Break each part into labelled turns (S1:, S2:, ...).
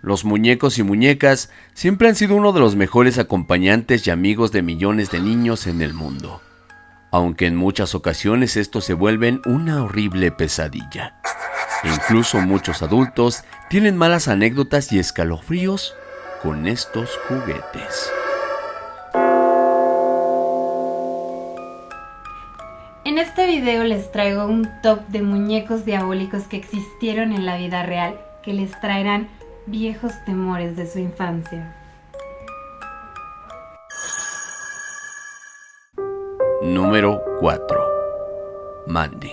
S1: Los muñecos y muñecas siempre han sido uno de los mejores acompañantes y amigos de millones de niños en el mundo, aunque en muchas ocasiones estos se vuelven una horrible pesadilla. Incluso muchos adultos tienen malas anécdotas y escalofríos con estos juguetes.
S2: En este video les traigo un top de muñecos diabólicos que existieron en la vida real que les traerán viejos temores de su infancia.
S1: Número 4. Mandy.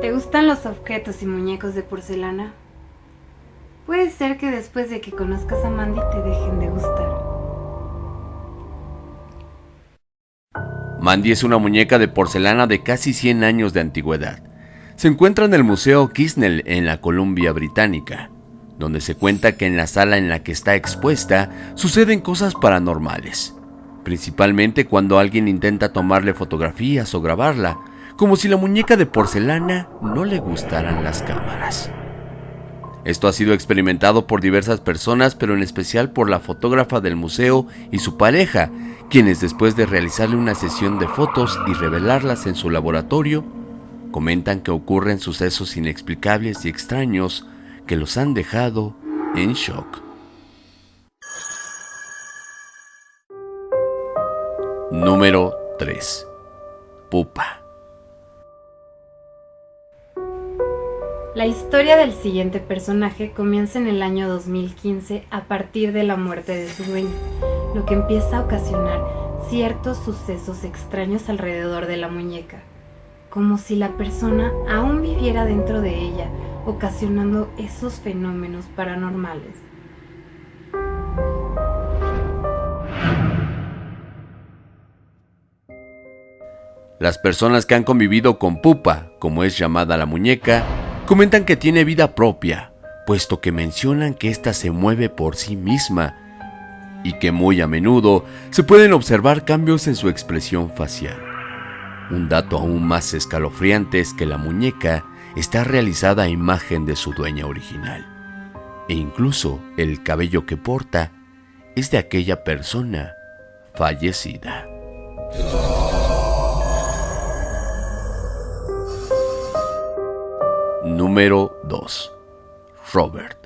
S2: ¿Te gustan los objetos y muñecos de porcelana? Puede ser que después de que conozcas a Mandy te dejen de gustar.
S1: Mandy es una muñeca de porcelana de casi 100 años de antigüedad se encuentra en el Museo Kisnell en la Columbia Británica, donde se cuenta que en la sala en la que está expuesta suceden cosas paranormales, principalmente cuando alguien intenta tomarle fotografías o grabarla, como si la muñeca de porcelana no le gustaran las cámaras. Esto ha sido experimentado por diversas personas, pero en especial por la fotógrafa del museo y su pareja, quienes después de realizarle una sesión de fotos y revelarlas en su laboratorio, Comentan que ocurren sucesos inexplicables y extraños que los han dejado en shock. Número 3. Pupa.
S2: La historia del siguiente personaje comienza en el año 2015 a partir de la muerte de su dueño, lo que empieza a ocasionar ciertos sucesos extraños alrededor de la muñeca como si la persona aún viviera dentro de ella, ocasionando esos fenómenos paranormales.
S1: Las personas que han convivido con Pupa, como es llamada la muñeca, comentan que tiene vida propia, puesto que mencionan que ésta se mueve por sí misma y que muy a menudo se pueden observar cambios en su expresión facial. Un dato aún más escalofriante es que la muñeca está realizada a imagen de su dueña original. E incluso el cabello que porta es de aquella persona fallecida. Número 2. Robert.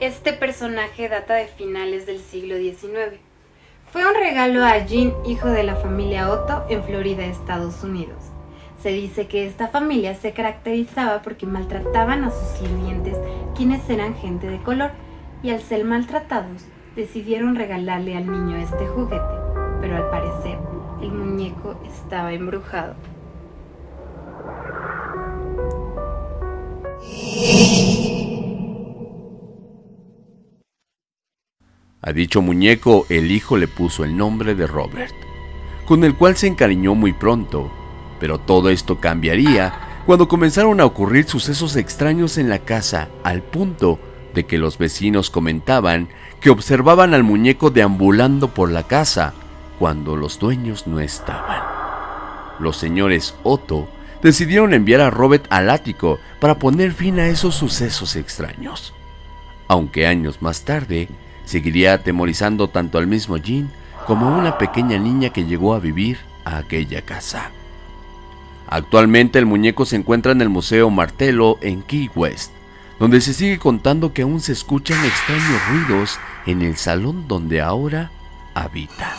S2: Este personaje data de finales del siglo XIX fue un regalo a Jean, hijo de la familia Otto, en Florida, Estados Unidos. Se dice que esta familia se caracterizaba porque maltrataban a sus sirvientes, quienes eran gente de color, y al ser maltratados, decidieron regalarle al niño este juguete, pero al parecer el muñeco estaba embrujado.
S1: A dicho muñeco el hijo le puso el nombre de Robert, con el cual se encariñó muy pronto, pero todo esto cambiaría cuando comenzaron a ocurrir sucesos extraños en la casa al punto de que los vecinos comentaban que observaban al muñeco deambulando por la casa cuando los dueños no estaban. Los señores Otto decidieron enviar a Robert al ático para poner fin a esos sucesos extraños. Aunque años más tarde, seguiría atemorizando tanto al mismo Jean como a una pequeña niña que llegó a vivir a aquella casa. Actualmente el muñeco se encuentra en el Museo Martello en Key West, donde se sigue contando que aún se escuchan extraños ruidos en el salón donde ahora habita.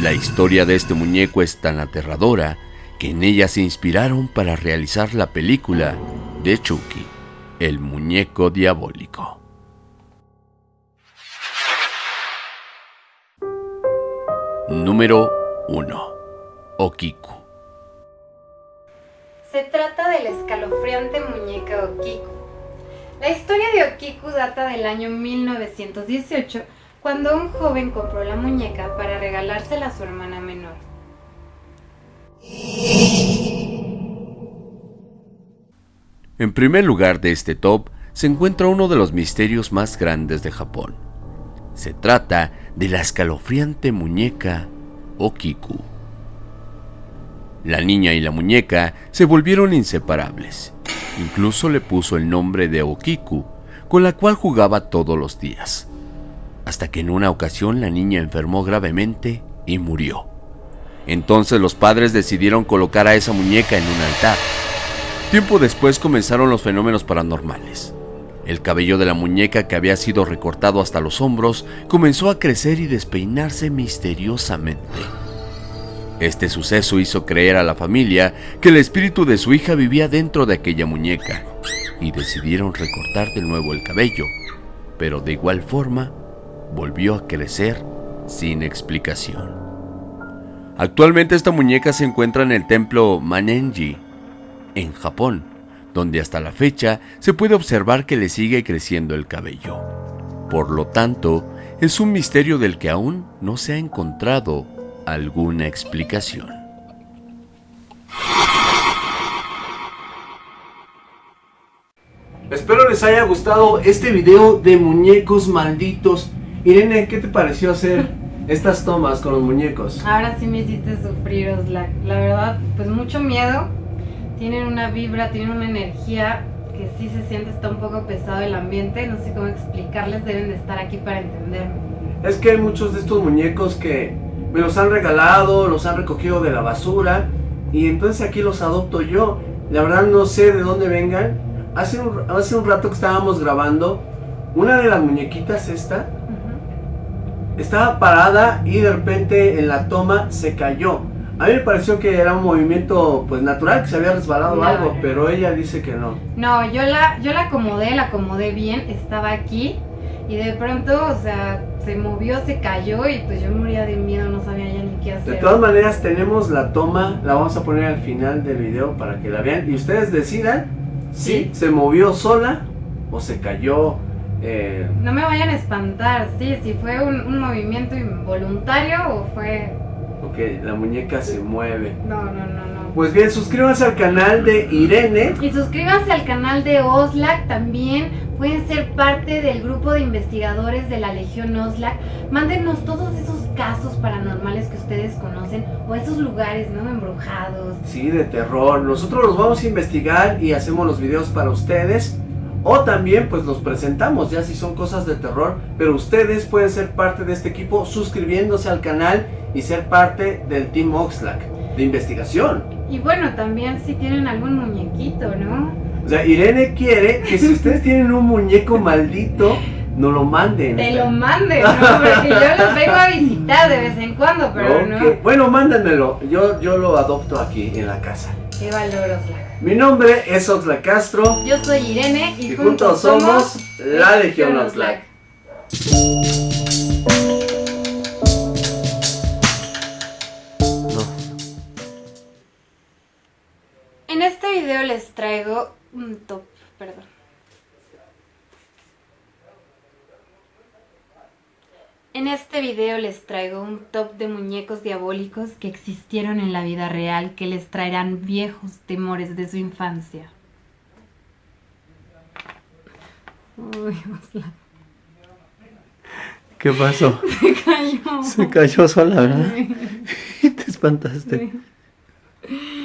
S1: La historia de este muñeco es tan aterradora que en ella se inspiraron para realizar la película de Chucky, el muñeco diabólico. Número 1. Okiku.
S2: Se trata de la escalofriante muñeca Okiku. La historia de Okiku data del año 1918, cuando un joven compró la muñeca para regalársela a su hermana menor.
S1: En primer lugar de este top se encuentra uno de los misterios más grandes de Japón. Se trata de la escalofriante muñeca Okiku. La niña y la muñeca se volvieron inseparables. Incluso le puso el nombre de Okiku, con la cual jugaba todos los días. Hasta que en una ocasión la niña enfermó gravemente y murió. Entonces los padres decidieron colocar a esa muñeca en un altar. Tiempo después comenzaron los fenómenos paranormales. El cabello de la muñeca que había sido recortado hasta los hombros comenzó a crecer y despeinarse misteriosamente. Este suceso hizo creer a la familia que el espíritu de su hija vivía dentro de aquella muñeca y decidieron recortar de nuevo el cabello, pero de igual forma volvió a crecer sin explicación. Actualmente esta muñeca se encuentra en el templo Manenji, en Japón, donde hasta la fecha se puede observar que le sigue creciendo el cabello. Por lo tanto, es un misterio del que aún no se ha encontrado alguna explicación.
S3: Espero les haya gustado este video de muñecos malditos. Irene, ¿qué te pareció hacer estas tomas con los muñecos?
S2: Ahora sí me hiciste sufrir, Oslac. La verdad, pues mucho miedo. Tienen una vibra, tienen una energía que sí se siente, está un poco pesado el ambiente. No sé cómo explicarles, deben de estar aquí para entenderme.
S3: Es que hay muchos de estos muñecos que me los han regalado, los han recogido de la basura y entonces aquí los adopto yo. La verdad no sé de dónde vengan. Hace un, hace un rato que estábamos grabando, una de las muñequitas esta estaba parada y de repente en la toma se cayó. A mí me pareció que era un movimiento pues natural, que se había resbalado
S2: No,
S3: algo, pero ella dice que no.
S2: No, yo la, yo la acomodé, la acomodé bien, estaba aquí y de pronto, o sea, se movió, se cayó y pues yo moría de miedo, no sabía ya ni qué
S3: De
S2: hacer.
S3: todas maneras tenemos la toma, la vamos a poner al final del video para que la vean y ustedes decidan si se movió sola o se cayó. eh,
S2: No me vayan a espantar, sí, si fue un, un movimiento involuntario o fue...
S3: ok, la muñeca se mueve.
S2: No, no, no, no.
S3: Pues bien, suscríbanse al canal de Irene.
S2: Y suscríbanse al canal de Oslac también. Pueden ser parte del grupo de investigadores de la Legión Oslac. Mándenos todos esos casos paranormales que ustedes conocen o esos lugares, ¿no? Embrujados.
S3: Sí, de terror. Nosotros los vamos a investigar y hacemos los videos para ustedes. O también pues los presentamos ya si son cosas de terror. Pero ustedes pueden ser parte de este equipo suscribiéndose al canal y ser parte del Team Oxlack de investigación.
S2: Y bueno, también si tienen algún muñequito, ¿no?
S3: O sea, Irene quiere que si ustedes tienen un muñeco maldito, nos lo manden.
S2: Te lo mande, ¿no? Porque yo los vengo a visitar de vez en cuando, pero no.
S3: Bueno, mándenmelo. Yo, yo lo adopto aquí en la casa. Mi nombre es Oxlack Castro.
S2: Yo soy Irene y,
S3: Y juntos somos la Legión Oxlack.
S2: Video les traigo un top de muñecos diabólicos que existieron en la vida real que les traerán viejos temores de su infancia. Uy, Osla,
S3: ¿Qué pasó?
S2: se cayó.
S3: Se cayó sola, ¿verdad?
S2: Sí,
S3: Te espantaste.
S2: sí.